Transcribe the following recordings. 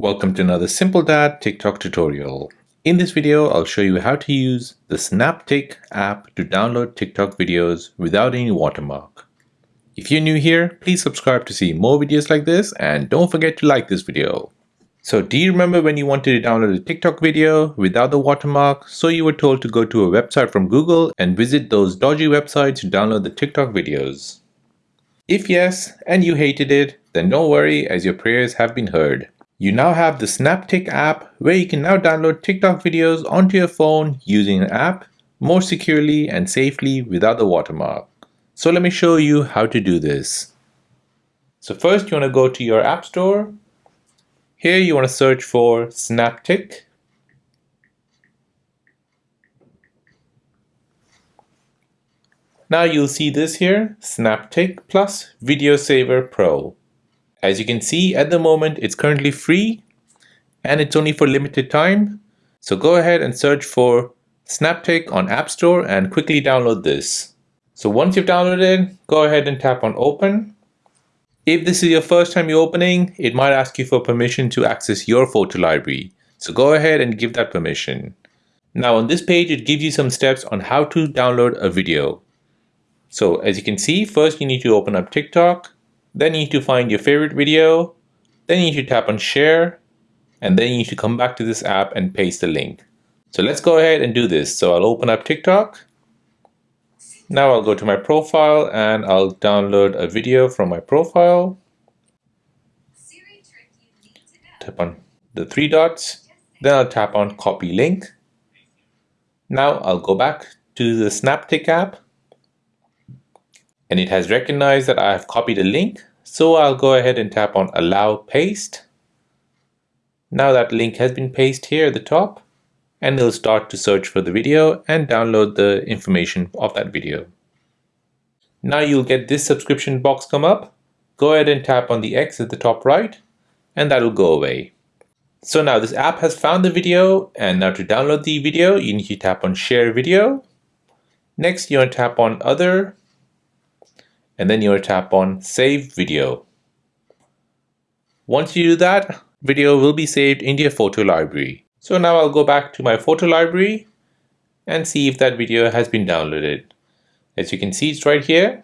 Welcome to another Simple Dad TikTok tutorial. In this video, I'll show you how to use the SnapTik app to download TikTok videos without any watermark. If you're new here, please subscribe to see more videos like this and don't forget to like this video. So do you remember when you wanted to download a TikTok video without the watermark, so you were told to go to a website from Google and visit those dodgy websites to download the TikTok videos? If yes, and you hated it, then don't worry as your prayers have been heard. You now have the SnapTik app where you can now download TikTok videos onto your phone using an app more securely and safely without the watermark. So let me show you how to do this. So first you want to go to your app store. Here you want to search for SnapTik. Now you'll see this here, SnapTik plus Video Saver Pro. As you can see at the moment it's currently free and it's only for limited time. So go ahead and search for SnapTik on App Store and quickly download this. So once you've downloaded, go ahead and tap on open. If this is your first time you're opening, it might ask you for permission to access your photo library. So go ahead and give that permission. Now on this page, it gives you some steps on how to download a video. So as you can see, first you need to open up TikTok. Then you need to find your favorite video. Then you need to tap on share. And then you need to come back to this app and paste the link. So let's go ahead and do this. So I'll open up TikTok. Now I'll go to my profile and I'll download a video from my profile. Tap on the three dots. Then I'll tap on copy link. Now I'll go back to the SnapTik app and it has recognized that I have copied a link. So I'll go ahead and tap on allow paste. Now that link has been pasted here at the top and it'll start to search for the video and download the information of that video. Now you'll get this subscription box come up. Go ahead and tap on the X at the top right and that'll go away. So now this app has found the video and now to download the video you need to tap on share video. Next you want to tap on other and then you'll tap on save video. Once you do that, video will be saved in your photo library. So now I'll go back to my photo library and see if that video has been downloaded. As you can see, it's right here.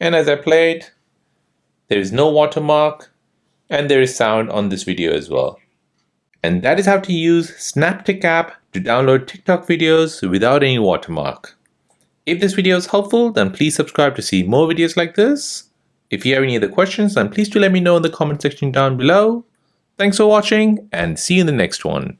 And as I play it, there is no watermark and there is sound on this video as well. And that is how to use SnapTik app to download TikTok videos without any watermark. If this video is helpful, then please subscribe to see more videos like this. If you have any other questions, then please do let me know in the comment section down below. Thanks for watching and see you in the next one.